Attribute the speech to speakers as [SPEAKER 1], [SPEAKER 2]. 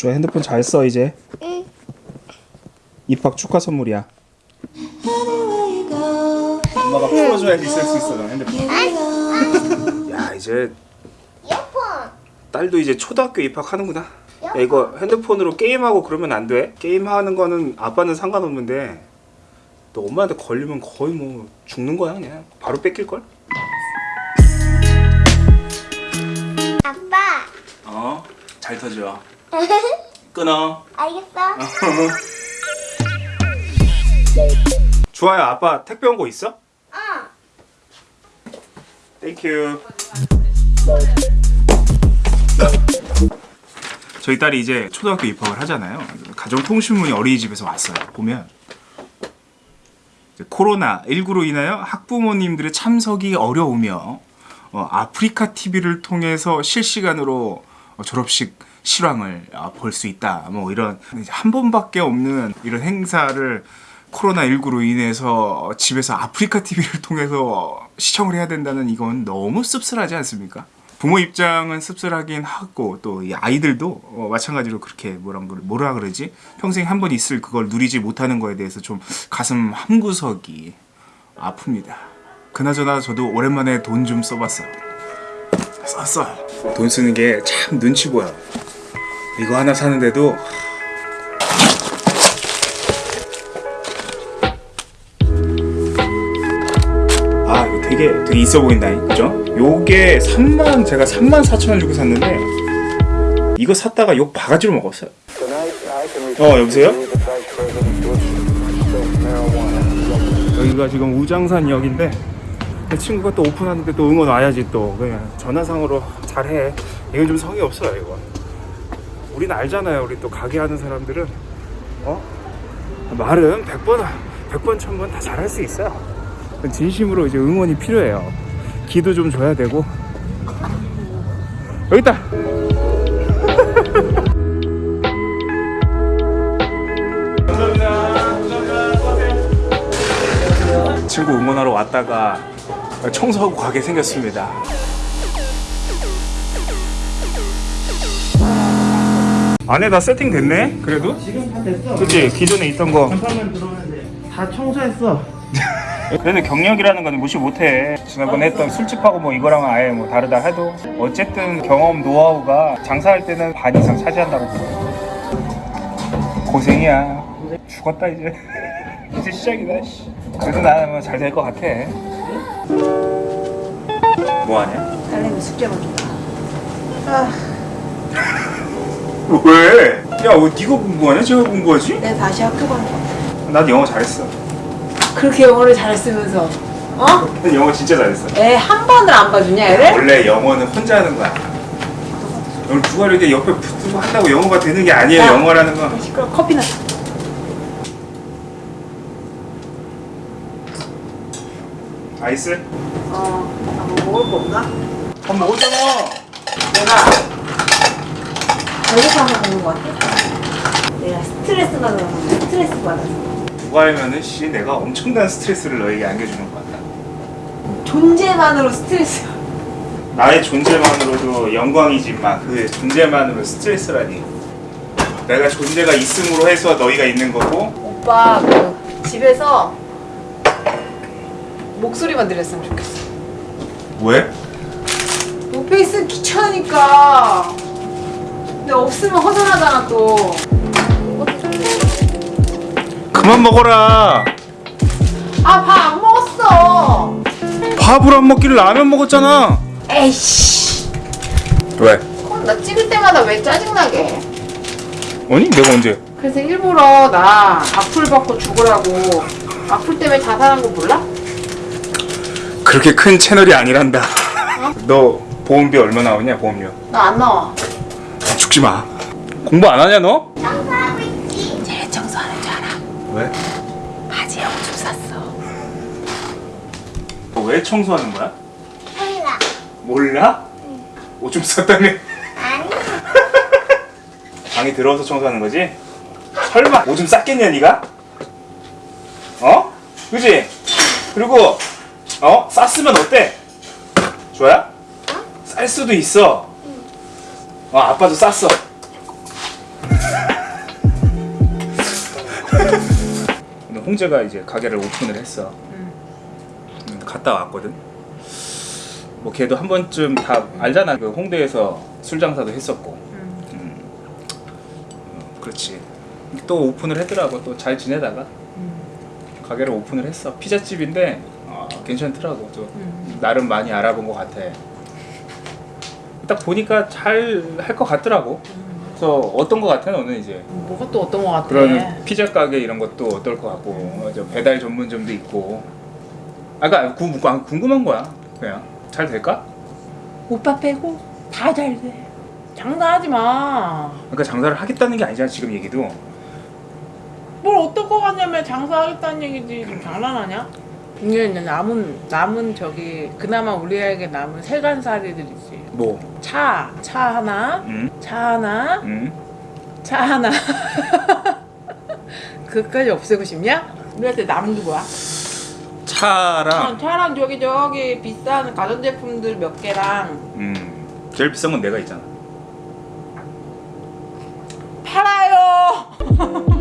[SPEAKER 1] 저 핸드폰 잘 써 이제
[SPEAKER 2] 응.
[SPEAKER 1] 입학 축하 선물이야 엄마가 풀어줘야지 쓸 수 있어 너 핸드폰 야 이제. 딸도 이제 초등학교 입학하는구나 야 이거 핸드폰으로 게임하고 그러면 안 돼? 게임하는 거는 아빠는 상관없는데 너 엄마한테 걸리면 거의 뭐 죽는 거야 그냥 바로 뺏길걸?
[SPEAKER 2] 아빠.
[SPEAKER 1] 어? 잘 터져 끊어
[SPEAKER 2] 알겠어.
[SPEAKER 1] 주아야 아빠 택배 온 거 있어?
[SPEAKER 2] 어.
[SPEAKER 1] thank you 저희 딸이 이제 초등학교 입학을 하잖아요 가정통신문이 어린이집에서 왔어요 보면 이제 코로나 19로 인하여 학부모님들의 참석이 어려우며 어, 아프리카 TV를 통해서 실시간으로 어, 졸업식 실황을 아, 볼수 있다. 뭐 이런 한 번밖에 없는 이런 행사를 코로나 19로 인해서 집에서 아프리카 TV를 통해서 시청을 해야 된다는 이건 너무 씁쓸하지 않습니까? 부모 입장은 씁쓸하긴 하고 또이 아이들도 어, 마찬가지로 그렇게 뭐라 그러 뭐라 그러지 평생 한 번 있을 그걸 누리지 못하는 거에 대해서 좀 가슴 한 구석이 아픕니다. 그나저나 저도 오랜만에 돈 좀 써봤어요. 썼어. 돈 쓰는 게 참 눈치 보여. 이거 하나 사는데도 아 이거 되게 되게 있어 보인다 그죠? 요게 3만 제가 3만 4천 원 주고 샀는데 이거 샀다가 욕 바가지로 먹었어요. 어 여보세요? 여기가 지금 우장산역인데 내 친구가 또 오픈하는데 또 응원 와야지 또 그냥 전화상으로 잘해 이건 좀 성의 없어요 이거 우린 알잖아요. 우리 또 가게 하는 사람들은 어? 말은 100번 100번 1000번 다 잘할 수 있어요. 진심으로 이제 응원이 필요해요. 기도 좀 줘야 되고. 여기 있다! 친구 응원하러 왔다가 청소하고 가게 생겼습니다. 안에 다 세팅됐네? 그래도?
[SPEAKER 3] 지금 다 됐어.
[SPEAKER 1] 그치? 기존에 있던 거.
[SPEAKER 3] 간판만 들어오면 돼. 다 청소했어.
[SPEAKER 1] 그래도 경력이라는 건 무시 못해. 지난번에 했던 술집하고 뭐 이거랑은 아예 뭐 다르다 해도 어쨌든 경험, 노하우가 장사할 때는 반 이상 차지한다고 보여. 고생이야. 죽었다 이제. 이제 시작이다. 씨. 그래도 나는 뭐잘될 것 같아. 뭐 하냐?
[SPEAKER 4] 딸내미 숙제 봐준다. 아,
[SPEAKER 1] 왜? 야, 어, 네가 공부하냐? 제가 공부하지?
[SPEAKER 4] 내가 다시 학교 가는 거.
[SPEAKER 1] 난 영어 잘했어.
[SPEAKER 4] 그렇게 영어를 잘했으면서, 어?
[SPEAKER 1] 난 영어 진짜 잘했어.
[SPEAKER 4] 애 한 번을 안 봐주냐, 애를?
[SPEAKER 1] 원래 영어는 혼자 하는 거야. 오늘 누가 이렇게 옆에 붙고 한다고 영어가 되는 게 아니에요.
[SPEAKER 4] 야.
[SPEAKER 1] 영어라는 건.
[SPEAKER 4] 시끄러. 커피나. 사.
[SPEAKER 1] 아이스?
[SPEAKER 4] 어, 아, 뭐 먹을 거 없나?
[SPEAKER 1] 밥 먹었잖아.
[SPEAKER 4] 내가 배고파서 먹는 거 같아. 내가 스트레스가 들어서 스트레스 받아서.
[SPEAKER 1] 누가 알면은 씨 내가 엄청난 스트레스를 너에게 안겨주는 것 같다.
[SPEAKER 4] 존재만으로 스트레스.
[SPEAKER 1] 나의 존재만으로도 영광이지만 그 존재만으로 스트레스라니. 내가 존재가 있음으로 해서 너희가 있는 거고
[SPEAKER 4] 오빠, 그, 집에서 목소리만 들렸으면 좋겠어.
[SPEAKER 1] 왜?
[SPEAKER 4] 옆에 있으면 귀찮으니까. 근데 없으면 허전하잖아, 또.
[SPEAKER 1] 그만 먹어라.
[SPEAKER 4] 아, 밥 안 먹었어.
[SPEAKER 1] 밥을 안 먹기를 라면 먹었잖아.
[SPEAKER 4] 에이씨.
[SPEAKER 1] 왜?
[SPEAKER 4] 그럼 나 찍을 때마다 왜 짜증나게.
[SPEAKER 1] 아니 내가 언제?
[SPEAKER 4] 그래서 일부러 나 악플 받고 죽으라고. 악플 때문에 자살한 거 몰라?
[SPEAKER 1] 그렇게 큰 채널이 아니란다. 너 보험비 얼마 나오냐 보험료?
[SPEAKER 4] 나 안 나와.
[SPEAKER 1] 죽지 마. 공부 안 하냐 너?
[SPEAKER 2] 청소하고 있지.
[SPEAKER 4] 제일 청소하는 줄 알아.
[SPEAKER 1] 왜?
[SPEAKER 4] 바지에 오줌 쌌어.
[SPEAKER 1] 너 왜 청소하는 거야?
[SPEAKER 2] 몰라.
[SPEAKER 1] 몰라? 오줌 쌌다며?
[SPEAKER 2] 아니.
[SPEAKER 1] 방에 들어와서 청소하는 거지? 설마 오줌 쌌겠냐 네가? 어? 그지? 그리고 어? 쌌으면 어때? 좋아야? 쌀 수도 있어 아 아빠도 쌌어. 근데 홍재가 이제 가게를 오픈을 했어. 응. 갔다 왔거든. 뭐 걔도 한 번쯤 다 음. 알잖아. 그 홍대에서 술 장사도 했었고. 응.
[SPEAKER 4] 음.
[SPEAKER 1] 음. 어, 그렇지. 또 오픈을 했더라고 또 잘 지내다가.
[SPEAKER 4] 응.
[SPEAKER 1] 가게를 오픈을 했어. 피자집인데 아, 괜찮더라고. 또 나름 많이 알아본 것 같아. 딱 보니까 잘 할 것 같더라고. 그래서 어떤 것 같아 너는 이제
[SPEAKER 4] 뭐가 또 어떤 거 같아?
[SPEAKER 1] 그런 피자 가게 이런 것도 어떨 것 같고 어, 저 배달 전문점도 있고. 아까 구, 아, 궁금한 거야. 그냥 잘 될까?
[SPEAKER 4] 오빠 빼고 다 잘 돼. 장사하지 마.
[SPEAKER 1] 그러니까 장사를 하겠다는 게 아니잖아 지금 얘기도.
[SPEAKER 4] 뭘 어떨 것 같냐면 장사하겠다는 얘기지 지금 장난하냐? 이게 이제 남은 남은 저기 그나마 우리에게 남은 세간살이들이지.
[SPEAKER 1] 뭐?
[SPEAKER 4] 차, 차 하나,
[SPEAKER 1] 음?
[SPEAKER 4] 차 하나,
[SPEAKER 1] 음?
[SPEAKER 4] 차 하나. 그까지 없애고 싶냐? 우리한테 남은 게 뭐야?
[SPEAKER 1] 차랑
[SPEAKER 4] 어, 차랑 저기 저기 비싼 가전제품들 몇 개랑
[SPEAKER 1] 음 제일 비싼 건 내가 있잖아 팔아요 어.